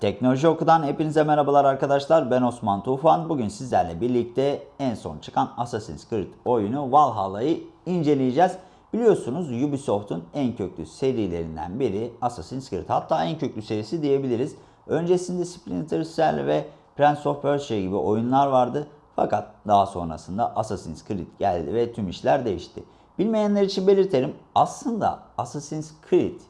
Teknoloji Oku'dan hepinize merhabalar arkadaşlar. Ben Osman Tufan. Bugün sizlerle birlikte en son çıkan Assassin's Creed oyunu Valhalla'yı inceleyeceğiz. Biliyorsunuz Ubisoft'un en köklü serilerinden biri Assassin's Creed. Hatta en köklü serisi diyebiliriz. Öncesinde Splinter Cell ve Prince of Persia gibi oyunlar vardı. Fakat daha sonrasında Assassin's Creed geldi ve tüm işler değişti. Bilmeyenler için belirtelim. Aslında Assassin's Creed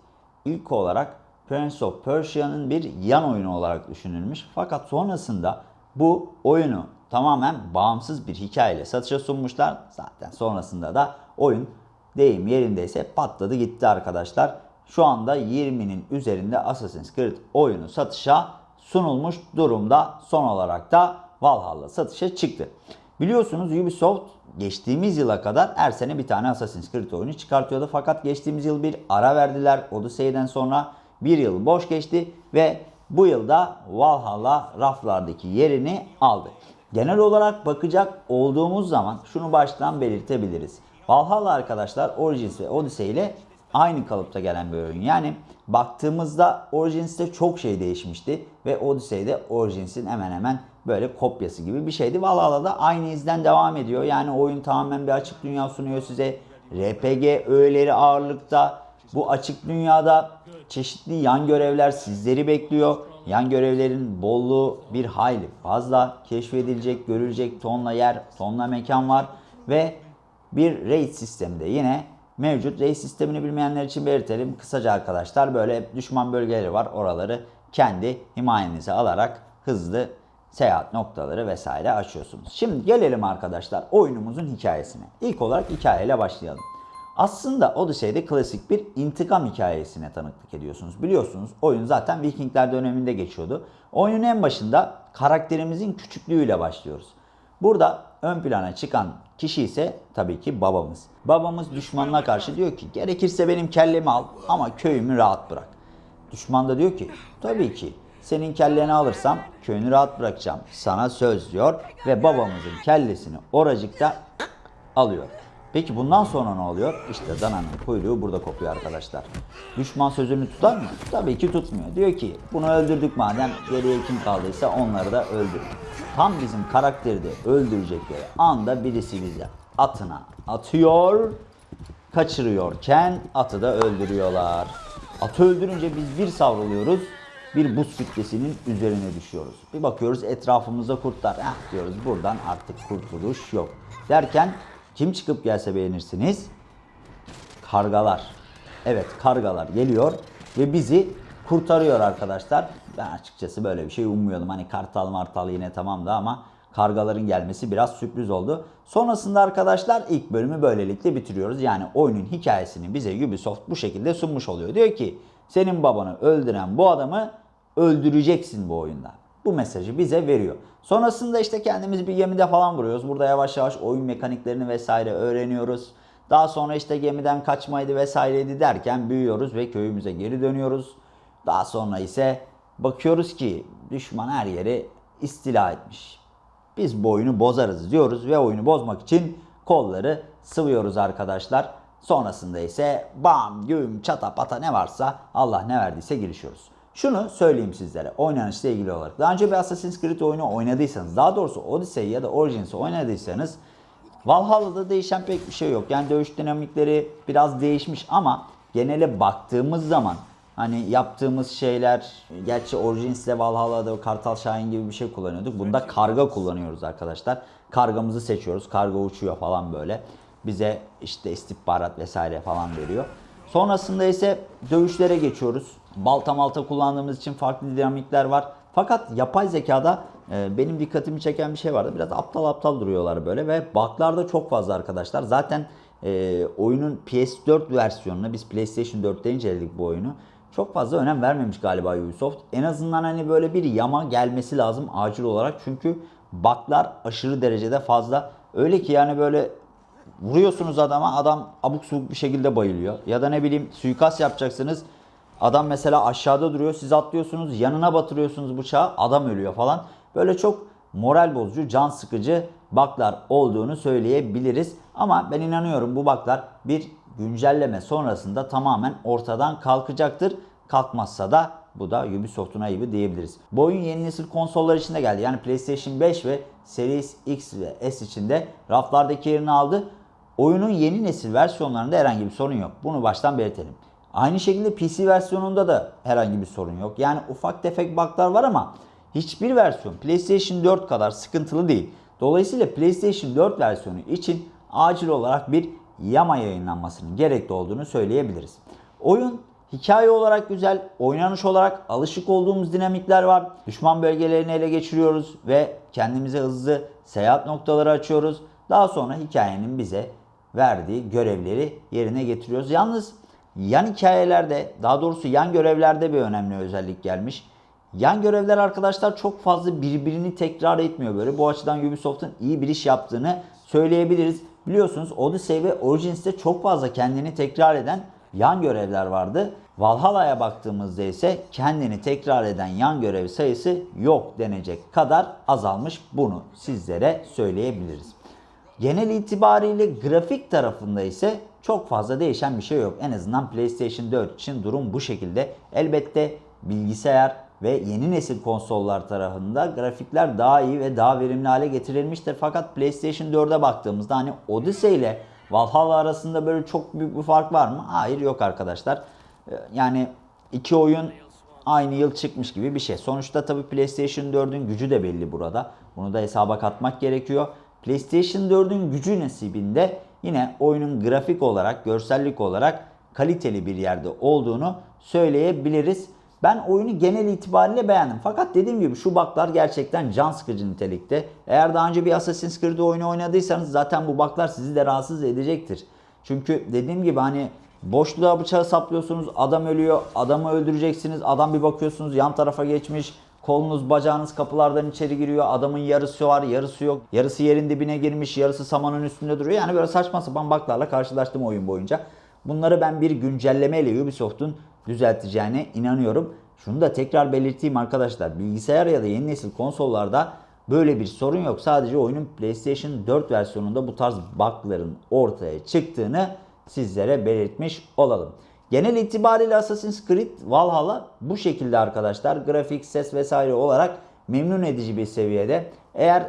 ilk olarak Prince of Persia'nın bir yan oyunu olarak düşünülmüş. Fakat sonrasında bu oyunu tamamen bağımsız bir hikayeyle satışa sunmuşlar. Zaten sonrasında da oyun deyim yerindeyse patladı gitti arkadaşlar. Şu anda 20'nin üzerinde Assassin's Creed oyunu satışa sunulmuş durumda. Son olarak da Valhalla satışa çıktı. Biliyorsunuz Ubisoft geçtiğimiz yıla kadar her sene bir tane Assassin's Creed oyunu çıkartıyordu. Fakat geçtiğimiz yıl bir ara verdiler. Odyssey'den sonra bir yıl boş geçti ve bu yılda Valhalla raflardaki yerini aldı. Genel olarak bakacak olduğumuz zaman şunu baştan belirtebiliriz. Valhalla arkadaşlar Origins ve Odyssey ile aynı kalıpta gelen bir oyun. Yani baktığımızda Origins'te çok şey değişmişti ve Odyssey'de Origins'in hemen hemen böyle kopyası gibi bir şeydi. Valhalla da aynı izden devam ediyor. Yani oyun tamamen bir açık dünya sunuyor size. RPG öğeleri ağırlıkta. Bu açık dünyada çeşitli yan görevler sizleri bekliyor. Yan görevlerin bolluğu bir hayli fazla. Keşfedilecek, görülecek tonla yer, tonla mekan var. Ve bir raid sistemi de yine mevcut. Raid sistemini bilmeyenler için belirtelim. Kısaca arkadaşlar böyle düşman bölgeleri var. Oraları kendi himayenize alarak hızlı seyahat noktaları vesaire açıyorsunuz. Şimdi gelelim arkadaşlar oyunumuzun hikayesine. İlk olarak hikayeyle başlayalım. Aslında Odyssey'de klasik bir intikam hikayesine tanıklık ediyorsunuz. Biliyorsunuz oyun zaten Vikingler döneminde geçiyordu. Oyunun en başında karakterimizin küçüklüğüyle başlıyoruz. Burada ön plana çıkan kişi ise tabii ki babamız. Babamız düşmanına karşı diyor ki gerekirse benim kellemi al ama köyümü rahat bırak. Düşman da diyor ki tabii ki senin kelleni alırsam köyünü rahat bırakacağım. Sana söz diyor ve babamızın kellesini oracıkta alıyor. Peki bundan sonra ne oluyor? İşte dananın kuyruğu burada kopuyor arkadaşlar. Düşman sözünü tutar mı? Tabii ki tutmuyor. Diyor ki bunu öldürdük madem geriye kim kaldıysa onları da öldür. Tam bizim karakteri de öldürecekleri anda birisi bize atına atıyor, kaçırıyorken atı da öldürüyorlar. Atı öldürünce biz bir savruluyoruz, bir buz kütlesinin üzerine düşüyoruz. Bir bakıyoruz etrafımızda kurtlar. Eh diyoruz buradan artık kurtuluş yok. Derken kim çıkıp gelse beğenirsiniz? Kargalar. Evet kargalar geliyor ve bizi kurtarıyor arkadaşlar. Ben açıkçası böyle bir şey ummuyordum. Hani kartal martal yine tamamdı ama kargaların gelmesi biraz sürpriz oldu. Sonrasında arkadaşlar ilk bölümü böylelikle bitiriyoruz. Yani oyunun hikayesini bize Ubisoft bu şekilde sunmuş oluyor. Diyor ki senin babanı öldüren bu adamı öldüreceksin bu oyunda. Bu mesajı bize veriyor. Sonrasında işte kendimiz bir gemide falan vuruyoruz. Burada yavaş yavaş oyun mekaniklerini vesaire öğreniyoruz. Daha sonra işte gemiden kaçmaydı vesaireydi derken büyüyoruz ve köyümüze geri dönüyoruz. Daha sonra ise bakıyoruz ki düşman her yeri istila etmiş. Biz bu oyunu bozarız diyoruz ve oyunu bozmak için kolları sıvıyoruz arkadaşlar. Sonrasında ise bam, güm, çata pata ne varsa Allah ne verdiyse girişiyoruz. Şunu söyleyeyim sizlere oynanışla ilgili olarak. Daha önce bir Assassin's Creed oyunu oynadıysanız, daha doğrusu Odyssey ya da Origins'i oynadıysanız Valhalla'da değişen pek bir şey yok. Yani dövüş dinamikleri biraz değişmiş ama genele baktığımız zaman hani yaptığımız şeyler gerçi Origins'te Valhalla'da Kartal Şahin gibi bir şey kullanıyorduk. Bunda karga kullanıyoruz arkadaşlar. Kargamızı seçiyoruz. Karga uçuyor falan böyle. Bize işte istihbarat vesaire falan veriyor. Sonrasında ise dövüşlere geçiyoruz. Balta malta kullandığımız için farklı dinamikler var. Fakat yapay zekada e, benim dikkatimi çeken bir şey vardı. Biraz aptal aptal duruyorlar böyle ve bug'lar da çok fazla arkadaşlar. Zaten e, oyunun PS4 versiyonuna biz PlayStation 4'te inceledik bu oyunu. Çok fazla önem vermemiş galiba Ubisoft. En azından hani böyle bir yama gelmesi lazım acil olarak. Çünkü bug'lar aşırı derecede fazla. Öyle ki yani böyle vuruyorsunuz adama adam abuk subuk bir şekilde bayılıyor. Ya da ne bileyim suikast yapacaksınız. Adam mesela aşağıda duruyor siz atlıyorsunuz yanına batırıyorsunuz bıçağı adam ölüyor falan. Böyle çok moral bozucu, can sıkıcı baklar olduğunu söyleyebiliriz. Ama ben inanıyorum bu baklar bir güncelleme sonrasında tamamen ortadan kalkacaktır. Kalkmazsa da Bu da Ubisoft'un ayıbı diyebiliriz. Bu oyun yeni nesil konsollar içinde geldi. Yani PlayStation 5 ve Series X ve S içinde raflardaki yerini aldı. Oyunun yeni nesil versiyonlarında herhangi bir sorun yok. Bunu baştan belirtelim. Aynı şekilde PC versiyonunda da herhangi bir sorun yok. Yani ufak tefek bug'lar var ama hiçbir versiyon PlayStation 4 kadar sıkıntılı değil. Dolayısıyla PlayStation 4 versiyonu için acil olarak bir yama yayınlanmasının gerekli olduğunu söyleyebiliriz. Oyun hikaye olarak güzel, oynanış olarak alışık olduğumuz dinamikler var. Düşman bölgelerini ele geçiriyoruz ve kendimize hızlı seyahat noktaları açıyoruz. Daha sonra hikayenin bize verdiği görevleri yerine getiriyoruz. Yalnız yan hikayelerde, daha doğrusu yan görevlerde bir önemli özellik gelmiş. Yan görevler arkadaşlar çok fazla birbirini tekrar etmiyor böyle. Bu açıdan Ubisoft'un iyi bir iş yaptığını söyleyebiliriz. Biliyorsunuz Odyssey ve Origins'te çok fazla kendini tekrar eden yan görevler vardı. Valhalla'ya baktığımızda ise kendini tekrar eden yan görev sayısı yok denecek kadar azalmış. Bunu sizlere söyleyebiliriz. Genel itibariyle grafik tarafında ise çok fazla değişen bir şey yok. En azından PlayStation 4 için durum bu şekilde. Elbette bilgisayar ve yeni nesil konsollar tarafında grafikler daha iyi ve daha verimli hale getirilmiştir. Fakat PlayStation 4'e baktığımızda hani Odyssey ile Valhalla arasında böyle çok büyük bir fark var mı? Hayır yok arkadaşlar. Ee, Yani iki oyun aynı yıl çıkmış gibi bir şey. Sonuçta tabii PlayStation 4'ün gücü de belli burada. Bunu da hesaba katmak gerekiyor. PlayStation 4'ün gücü nasibinde yine oyunun grafik olarak, görsellik olarak kaliteli bir yerde olduğunu söyleyebiliriz. Ben oyunu genel itibariyle beğendim. Fakat dediğim gibi şu baklar gerçekten can sıkıcı nitelikte. Eğer daha önce bir Assassin's Creed oyunu oynadıysanız zaten bu baklar sizi de rahatsız edecektir. Çünkü dediğim gibi hani boşluğa bıçağı saplıyorsunuz, adam ölüyor, adamı öldüreceksiniz, adam bir bakıyorsunuz yan tarafa geçmiş, kolunuz bacağınız kapılardan içeri giriyor, adamın yarısı var, yarısı yok, yarısı yerin dibine girmiş, yarısı samanın üstünde duruyor. Yani böyle saçma sapan baklarla karşılaştım oyun boyunca. Bunları ben bir güncellemeyle Ubisoft'un düzelteceğine inanıyorum. Şunu da tekrar belirteyim arkadaşlar. Bilgisayar ya da yeni nesil konsollarda böyle bir sorun yok. Sadece oyunun PlayStation 4 versiyonunda bu tarz bug'ların ortaya çıktığını sizlere belirtmiş olalım. Genel itibariyle Assassin's Creed Valhalla bu şekilde arkadaşlar. Grafik, ses vesaire olarak memnun edici bir seviyede. Eğer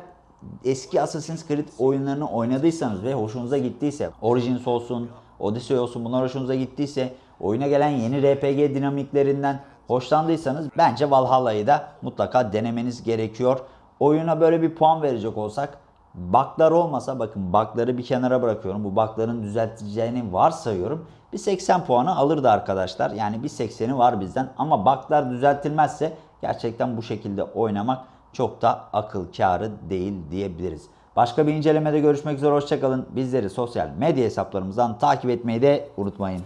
eski Assassin's Creed oyunlarını oynadıysanız ve hoşunuza gittiyse Origins olsun, Odyssey olsun bunlar hoşunuza gittiyse oyuna gelen yeni RPG dinamiklerinden hoşlandıysanız bence Valhalla'yı da mutlaka denemeniz gerekiyor. Oyuna böyle bir puan verecek olsak Bug'lar olmasa bakın bug'ları bir kenara bırakıyorum. Bu bug'ların düzelteceğini varsayıyorum. Bir 80 puanı alırdı arkadaşlar. Yani bir 80'i var bizden. Ama bug'lar düzeltilmezse gerçekten bu şekilde oynamak çok da akıl kârı değil diyebiliriz. Başka bir incelemede görüşmek üzere. Hoşçakalın. Bizleri sosyal medya hesaplarımızdan takip etmeyi de unutmayın.